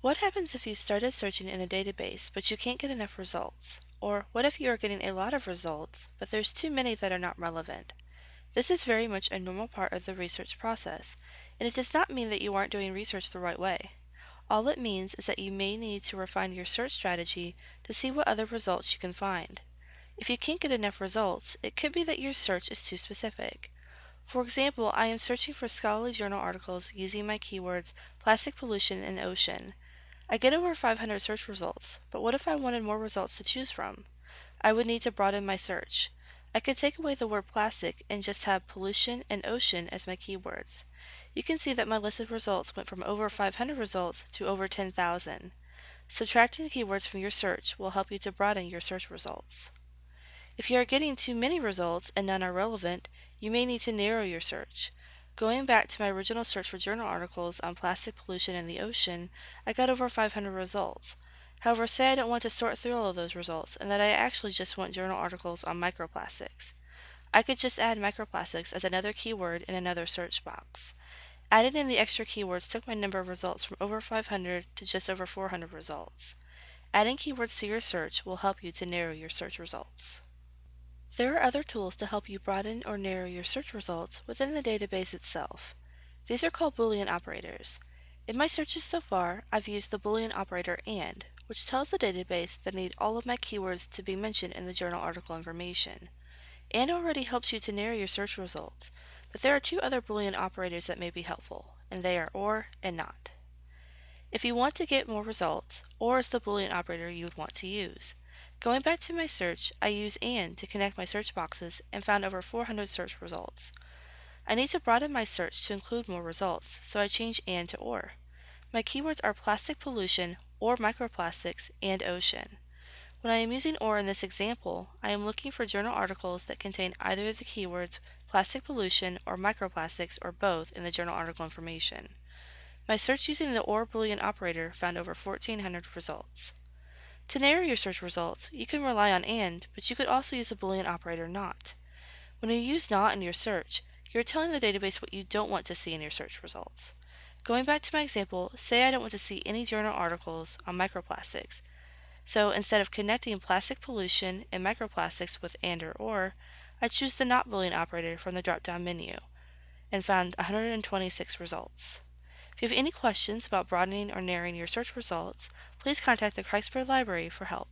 What happens if you started searching in a database but you can't get enough results? Or what if you are getting a lot of results, but there's too many that are not relevant? This is very much a normal part of the research process, and it does not mean that you aren't doing research the right way. All it means is that you may need to refine your search strategy to see what other results you can find. If you can't get enough results, it could be that your search is too specific. For example, I am searching for scholarly journal articles using my keywords plastic pollution and ocean. I get over 500 search results, but what if I wanted more results to choose from? I would need to broaden my search. I could take away the word plastic and just have pollution and ocean as my keywords. You can see that my list of results went from over 500 results to over 10,000. Subtracting the keywords from your search will help you to broaden your search results. If you are getting too many results and none are relevant, you may need to narrow your search. Going back to my original search for journal articles on plastic pollution in the ocean, I got over 500 results. However, say I don't want to sort through all of those results and that I actually just want journal articles on microplastics. I could just add microplastics as another keyword in another search box. Adding in the extra keywords took my number of results from over 500 to just over 400 results. Adding keywords to your search will help you to narrow your search results. There are other tools to help you broaden or narrow your search results within the database itself. These are called Boolean operators. In my searches so far, I've used the Boolean operator AND, which tells the database that I need all of my keywords to be mentioned in the journal article information. AND already helps you to narrow your search results, but there are two other Boolean operators that may be helpful, and they are OR and NOT. If you want to get more results, OR is the Boolean operator you would want to use. Going back to my search, I use AND to connect my search boxes and found over 400 search results. I need to broaden my search to include more results, so I change AND to OR. My keywords are plastic pollution, or microplastics, and ocean. When I am using OR in this example, I am looking for journal articles that contain either of the keywords plastic pollution or microplastics or both in the journal article information. My search using the OR Boolean operator found over 1400 results. To narrow your search results, you can rely on AND, but you could also use the Boolean operator NOT. When you use NOT in your search, you're telling the database what you don't want to see in your search results. Going back to my example, say I don't want to see any journal articles on microplastics. So instead of connecting plastic pollution and microplastics with AND or OR, I choose the NOT Boolean operator from the drop-down menu and found 126 results. If you have any questions about broadening or narrowing your search results, please contact the Kreisberg Library for help.